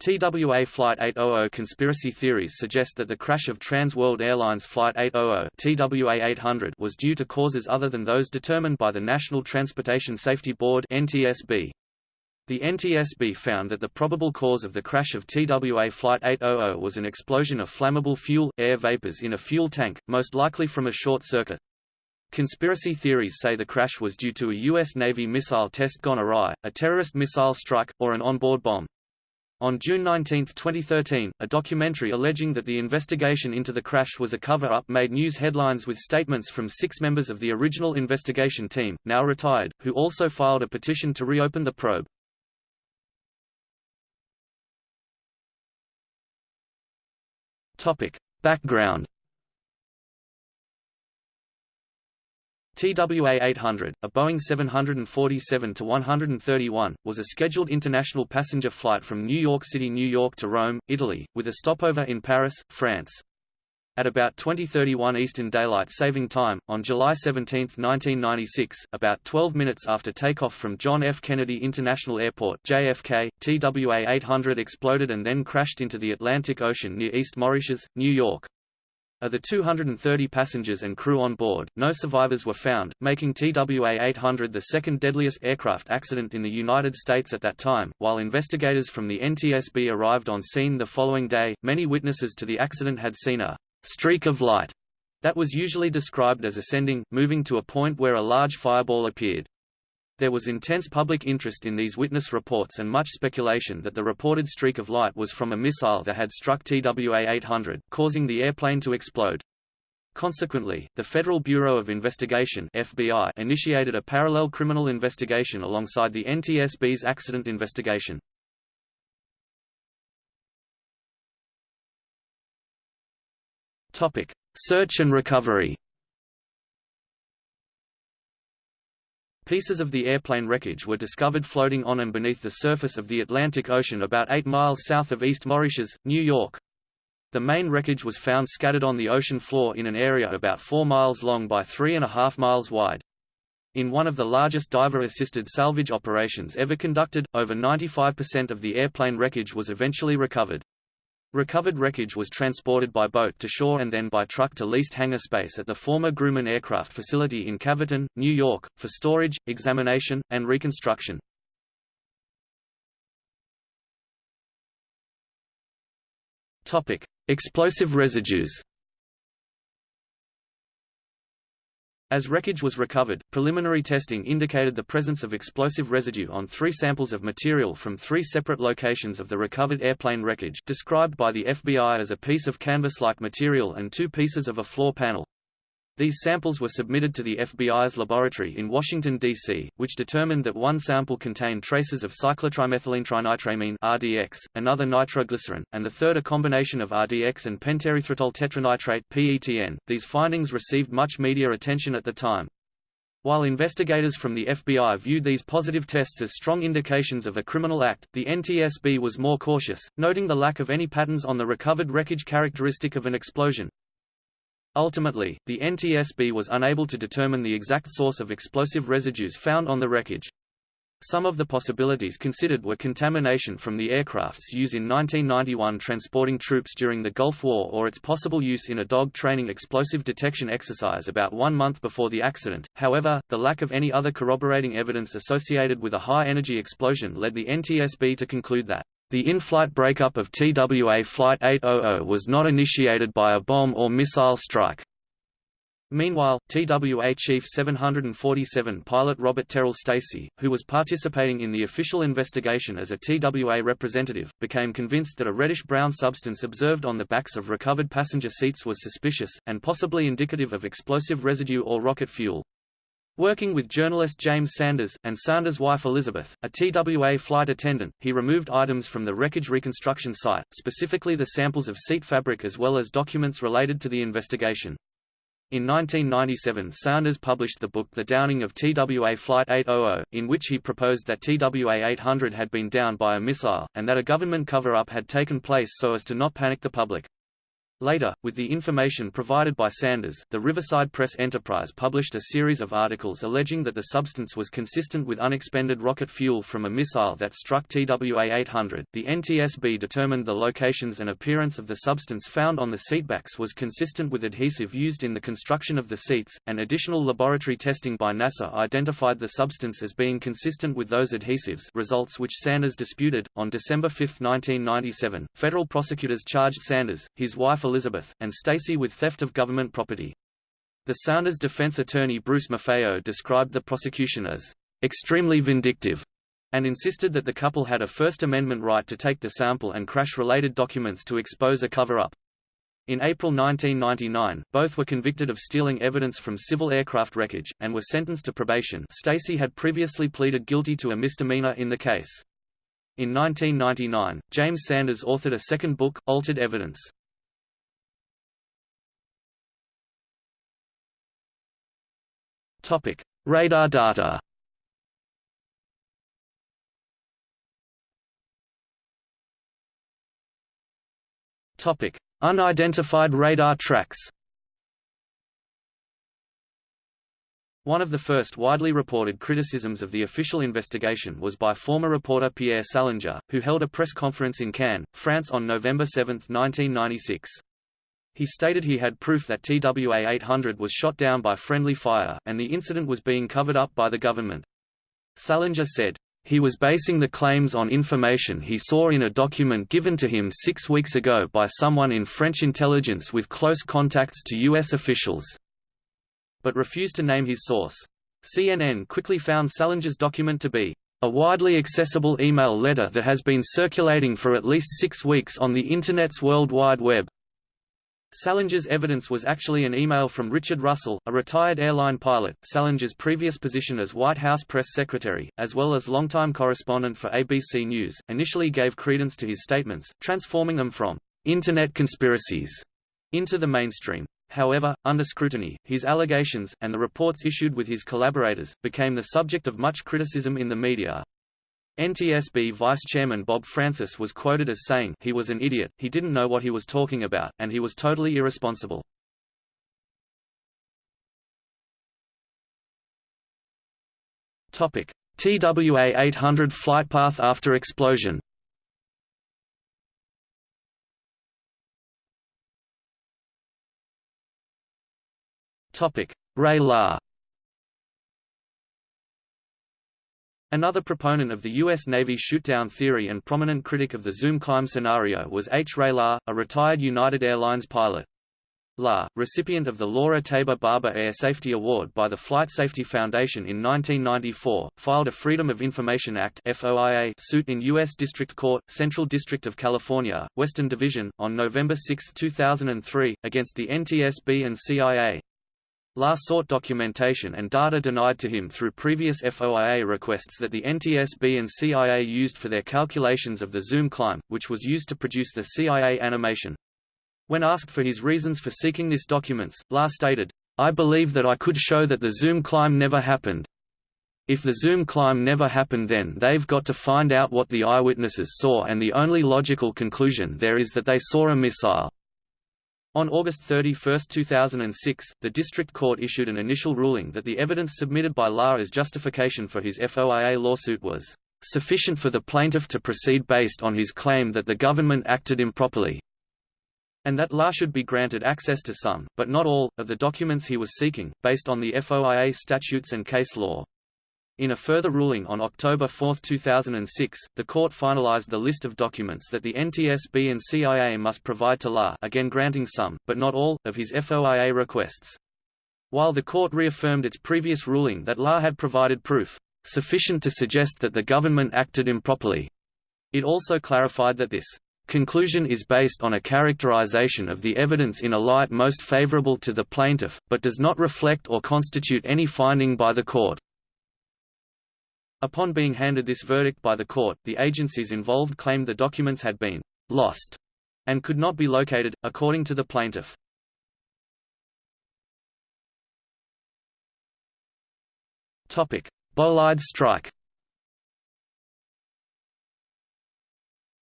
TWA Flight 800 conspiracy theories suggest that the crash of Trans World Airlines Flight 800 TWA 800 was due to causes other than those determined by the National Transportation Safety Board NTSB. The NTSB found that the probable cause of the crash of TWA Flight 800 was an explosion of flammable fuel, air vapors in a fuel tank, most likely from a short circuit. Conspiracy theories say the crash was due to a U.S. Navy missile test gone awry, a terrorist missile strike, or an onboard bomb. On June 19, 2013, a documentary alleging that the investigation into the crash was a cover-up made news headlines with statements from six members of the original investigation team, now retired, who also filed a petition to reopen the probe. Topic. Background TWA-800, a Boeing 747-131, was a scheduled international passenger flight from New York City, New York to Rome, Italy, with a stopover in Paris, France. At about 2031 Eastern Daylight Saving Time, on July 17, 1996, about 12 minutes after takeoff from John F. Kennedy International Airport JFK, TWA-800 exploded and then crashed into the Atlantic Ocean near East Moriches, New York. Of the 230 passengers and crew on board, no survivors were found, making TWA-800 the second deadliest aircraft accident in the United States at that time. While investigators from the NTSB arrived on scene the following day, many witnesses to the accident had seen a streak of light that was usually described as ascending, moving to a point where a large fireball appeared. There was intense public interest in these witness reports and much speculation that the reported streak of light was from a missile that had struck TWA-800, causing the airplane to explode. Consequently, the Federal Bureau of Investigation FBI initiated a parallel criminal investigation alongside the NTSB's accident investigation. Topic: Search and recovery. Pieces of the airplane wreckage were discovered floating on and beneath the surface of the Atlantic Ocean about 8 miles south of East Moriches, New York. The main wreckage was found scattered on the ocean floor in an area about 4 miles long by 3.5 miles wide. In one of the largest diver-assisted salvage operations ever conducted, over 95% of the airplane wreckage was eventually recovered. Recovered wreckage was transported by boat to shore and then by truck to leased hangar space at the former Grumman Aircraft Facility in Calverton, New York, for storage, examination, and reconstruction. Explosive residues. As wreckage was recovered, preliminary testing indicated the presence of explosive residue on three samples of material from three separate locations of the recovered airplane wreckage described by the FBI as a piece of canvas-like material and two pieces of a floor panel. These samples were submitted to the FBI's laboratory in Washington, D.C., which determined that one sample contained traces of cyclotrimethylene RDX, another nitroglycerin, and the third a combination of RDX and pentaerythritol tetranitrate PETN. These findings received much media attention at the time. While investigators from the FBI viewed these positive tests as strong indications of a criminal act, the NTSB was more cautious, noting the lack of any patterns on the recovered wreckage characteristic of an explosion. Ultimately, the NTSB was unable to determine the exact source of explosive residues found on the wreckage. Some of the possibilities considered were contamination from the aircrafts used in 1991 transporting troops during the Gulf War or its possible use in a dog training explosive detection exercise about one month before the accident. However, the lack of any other corroborating evidence associated with a high-energy explosion led the NTSB to conclude that the in-flight breakup of TWA Flight 800 was not initiated by a bomb or missile strike. Meanwhile, TWA Chief 747 pilot Robert Terrell Stacey, who was participating in the official investigation as a TWA representative, became convinced that a reddish-brown substance observed on the backs of recovered passenger seats was suspicious, and possibly indicative of explosive residue or rocket fuel. Working with journalist James Sanders, and Sanders' wife Elizabeth, a TWA flight attendant, he removed items from the wreckage reconstruction site, specifically the samples of seat fabric as well as documents related to the investigation. In 1997 Sanders published the book The Downing of TWA Flight 800, in which he proposed that TWA 800 had been downed by a missile, and that a government cover-up had taken place so as to not panic the public. Later, with the information provided by Sanders, the Riverside Press Enterprise published a series of articles alleging that the substance was consistent with unexpended rocket fuel from a missile that struck TWA-800. The NTSB determined the locations and appearance of the substance found on the seatbacks was consistent with adhesive used in the construction of the seats, and additional laboratory testing by NASA identified the substance as being consistent with those adhesives results which Sanders disputed. On December 5, 1997, federal prosecutors charged Sanders, his wife Elizabeth, and Stacey with theft of government property. The Sanders defense attorney Bruce Maffeo described the prosecution as extremely vindictive and insisted that the couple had a First Amendment right to take the sample and crash-related documents to expose a cover-up. In April 1999, both were convicted of stealing evidence from civil aircraft wreckage, and were sentenced to probation Stacey had previously pleaded guilty to a misdemeanor in the case. In 1999, James Sanders authored a second book, Altered Evidence. Topic: Radar data. Topic: Unidentified radar tracks. One of the first widely reported criticisms of the official investigation was by former reporter Pierre Salinger, who held a press conference in Cannes, France on November 7, 1996. He stated he had proof that TWA-800 was shot down by friendly fire, and the incident was being covered up by the government. Salinger said, he was basing the claims on information he saw in a document given to him six weeks ago by someone in French intelligence with close contacts to U.S. officials, but refused to name his source. CNN quickly found Salinger's document to be a widely accessible email letter that has been circulating for at least six weeks on the Internet's World Wide Web. Salinger's evidence was actually an email from Richard Russell, a retired airline pilot, Salinger's previous position as White House press secretary, as well as longtime correspondent for ABC News, initially gave credence to his statements, transforming them from «Internet conspiracies» into the mainstream. However, under scrutiny, his allegations, and the reports issued with his collaborators, became the subject of much criticism in the media. NTSB Vice Chairman Bob Francis was quoted as saying he was an idiot, he didn't know what he was talking about, and he was totally irresponsible. TWA-800 flight path after explosion Ray Lahr Another proponent of the U.S. Navy shootdown theory and prominent critic of the zoom climb scenario was H. Ray Lahr, a retired United Airlines pilot. Lahr, recipient of the Laura Taber Barbour Air Safety Award by the Flight Safety Foundation in 1994, filed a Freedom of Information Act FOIA suit in U.S. District Court, Central District of California, Western Division, on November 6, 2003, against the NTSB and CIA. Lahr sought documentation and data denied to him through previous FOIA requests that the NTSB and CIA used for their calculations of the zoom climb, which was used to produce the CIA animation. When asked for his reasons for seeking this documents, Lahr stated, I believe that I could show that the zoom climb never happened. If the zoom climb never happened then they've got to find out what the eyewitnesses saw and the only logical conclusion there is that they saw a missile. On August 31, 2006, the District Court issued an initial ruling that the evidence submitted by Lahr as justification for his FOIA lawsuit was sufficient for the plaintiff to proceed based on his claim that the government acted improperly, and that Lahr should be granted access to some, but not all, of the documents he was seeking, based on the FOIA statutes and case law. In a further ruling on October 4, 2006, the court finalized the list of documents that the NTSB and CIA must provide to Lahr again granting some, but not all, of his FOIA requests. While the court reaffirmed its previous ruling that Lahr had provided proof, sufficient to suggest that the government acted improperly, it also clarified that this conclusion is based on a characterization of the evidence in a light most favorable to the plaintiff, but does not reflect or constitute any finding by the court. Upon being handed this verdict by the court, the agencies involved claimed the documents had been lost and could not be located, according to the plaintiff. Topic: Bolide strike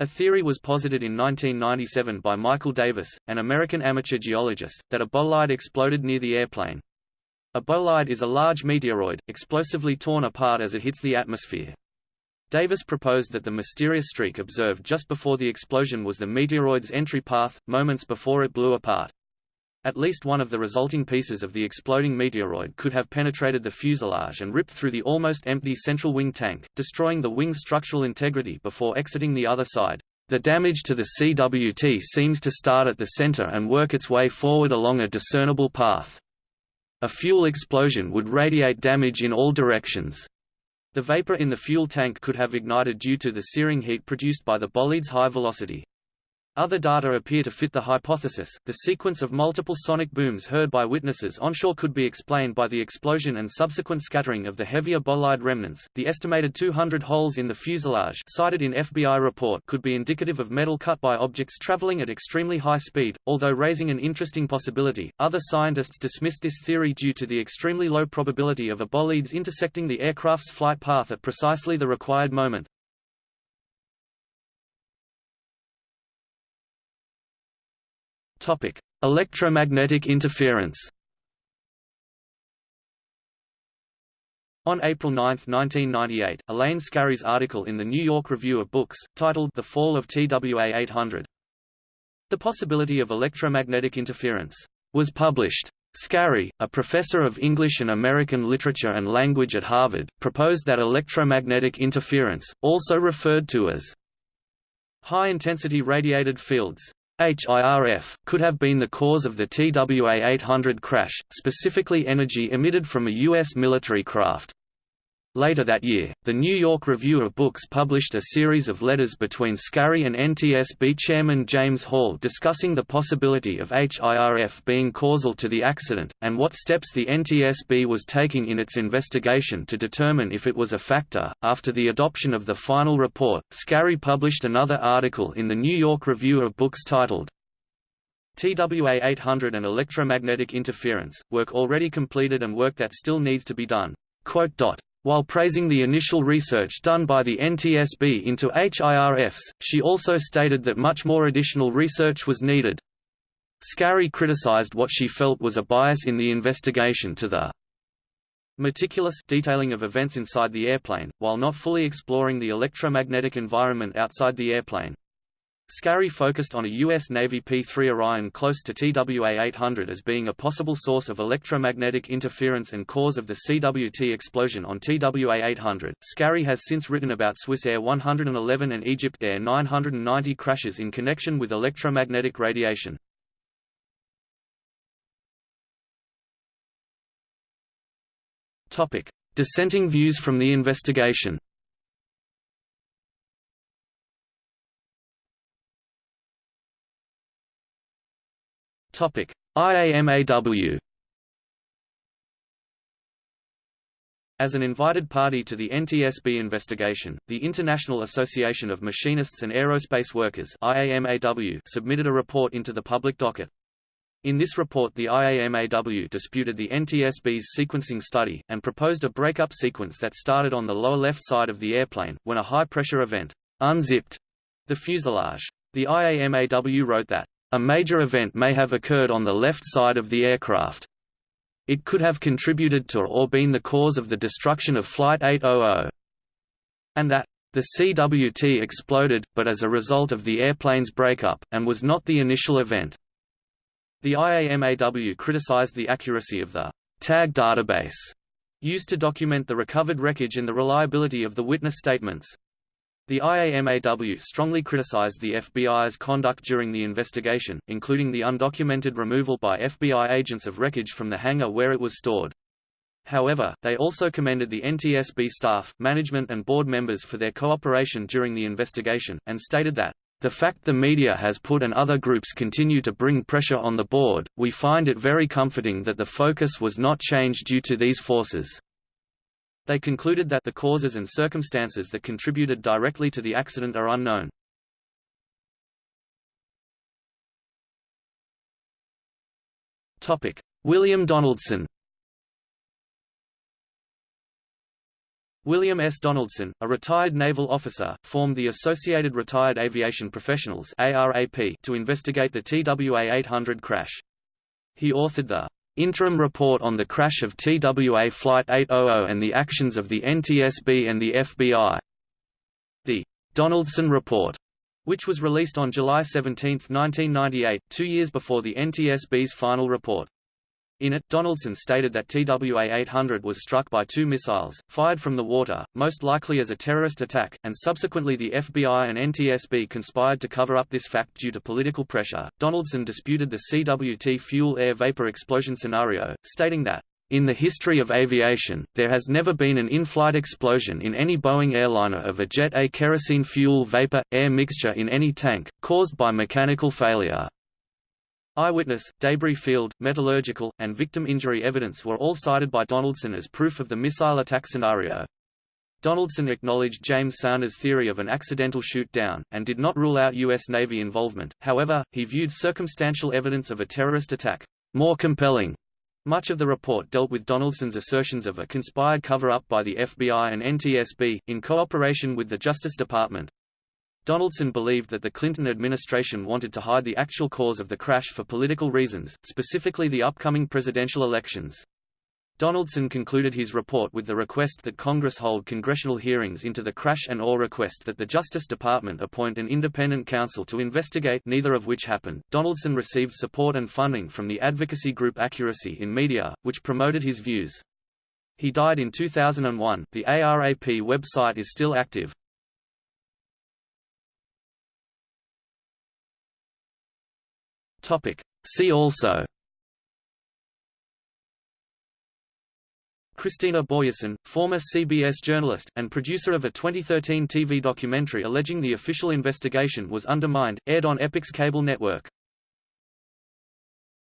A theory was posited in 1997 by Michael Davis, an American amateur geologist, that a bolide exploded near the airplane. A bolide is a large meteoroid, explosively torn apart as it hits the atmosphere. Davis proposed that the mysterious streak observed just before the explosion was the meteoroid's entry path, moments before it blew apart. At least one of the resulting pieces of the exploding meteoroid could have penetrated the fuselage and ripped through the almost empty central wing tank, destroying the wing's structural integrity before exiting the other side. The damage to the CWT seems to start at the center and work its way forward along a discernible path. A fuel explosion would radiate damage in all directions. The vapor in the fuel tank could have ignited due to the searing heat produced by the bolide's high velocity. Other data appear to fit the hypothesis. The sequence of multiple sonic booms heard by witnesses onshore could be explained by the explosion and subsequent scattering of the heavier bolide remnants. The estimated 200 holes in the fuselage cited in FBI report could be indicative of metal cut by objects traveling at extremely high speed, although raising an interesting possibility. Other scientists dismissed this theory due to the extremely low probability of a bolides intersecting the aircraft's flight path at precisely the required moment. Topic: Electromagnetic interference. On April 9, 1998, Elaine Scarry's article in the New York Review of Books, titled The Fall of TWA 800. The possibility of electromagnetic interference was published. Scarry, a professor of English and American literature and language at Harvard, proposed that electromagnetic interference, also referred to as high-intensity radiated fields, HIRF, could have been the cause of the TWA-800 crash, specifically energy emitted from a U.S. military craft. Later that year, the New York Review of Books published a series of letters between Scarry and NTSB chairman James Hall discussing the possibility of HIRF being causal to the accident, and what steps the NTSB was taking in its investigation to determine if it was a factor. After the adoption of the final report, Scarry published another article in the New York Review of Books titled TWA 800 and Electromagnetic Interference, work already completed and work that still needs to be done. While praising the initial research done by the NTSB into HIRFs, she also stated that much more additional research was needed. Scarry criticized what she felt was a bias in the investigation to the meticulous detailing of events inside the airplane, while not fully exploring the electromagnetic environment outside the airplane. Scarry focused on a U.S. Navy P-3 Orion close to TWA-800 as being a possible source of electromagnetic interference and cause of the CWT explosion on TWA-800. Scarry has since written about Swissair 111 and EgyptAir 990 crashes in connection with electromagnetic radiation. Topic: Dissenting views from the investigation. Topic: IAMAW. As an invited party to the NTSB investigation, the International Association of Machinists and Aerospace Workers IAMAW submitted a report into the public docket. In this report the IAMAW disputed the NTSB's sequencing study, and proposed a breakup sequence that started on the lower left side of the airplane, when a high-pressure event unzipped the fuselage. The IAMAW wrote that a major event may have occurred on the left side of the aircraft. It could have contributed to or been the cause of the destruction of Flight 800. And that the CWT exploded, but as a result of the airplane's breakup, and was not the initial event. The IAMAW criticized the accuracy of the tag database used to document the recovered wreckage and the reliability of the witness statements. The IAMAW strongly criticized the FBI's conduct during the investigation, including the undocumented removal by FBI agents of wreckage from the hangar where it was stored. However, they also commended the NTSB staff, management and board members for their cooperation during the investigation, and stated that, "...the fact the media has put and other groups continue to bring pressure on the board, we find it very comforting that the focus was not changed due to these forces." They concluded that the causes and circumstances that contributed directly to the accident are unknown. Topic: William Donaldson William S. Donaldson, a retired naval officer, formed the Associated Retired Aviation Professionals ARAP to investigate the TWA-800 crash. He authored the Interim Report on the Crash of TWA Flight 800 and the Actions of the NTSB and the FBI. The Donaldson Report, which was released on July 17, 1998, two years before the NTSB's final report. In it, Donaldson stated that TWA-800 was struck by two missiles, fired from the water, most likely as a terrorist attack, and subsequently the FBI and NTSB conspired to cover up this fact due to political pressure. Donaldson disputed the CWT fuel-air vapor explosion scenario, stating that in the history of aviation, there has never been an in-flight explosion in any Boeing airliner of a Jet A kerosene fuel vapor-air mixture in any tank, caused by mechanical failure. Eyewitness, debris field, metallurgical, and victim injury evidence were all cited by Donaldson as proof of the missile attack scenario. Donaldson acknowledged James Sanders' theory of an accidental shoot-down, and did not rule out U.S. Navy involvement, however, he viewed circumstantial evidence of a terrorist attack more compelling. Much of the report dealt with Donaldson's assertions of a conspired cover-up by the FBI and NTSB, in cooperation with the Justice Department. Donaldson believed that the Clinton administration wanted to hide the actual cause of the crash for political reasons, specifically the upcoming presidential elections. Donaldson concluded his report with the request that Congress hold congressional hearings into the crash and or request that the Justice Department appoint an independent counsel to investigate neither of which happened. Donaldson received support and funding from the advocacy group Accuracy in Media, which promoted his views. He died in 2001. The ARAP website is still active, Topic. See also Kristina Borjesson, former CBS journalist, and producer of a 2013 TV documentary alleging the official investigation was undermined, aired on Epix cable network.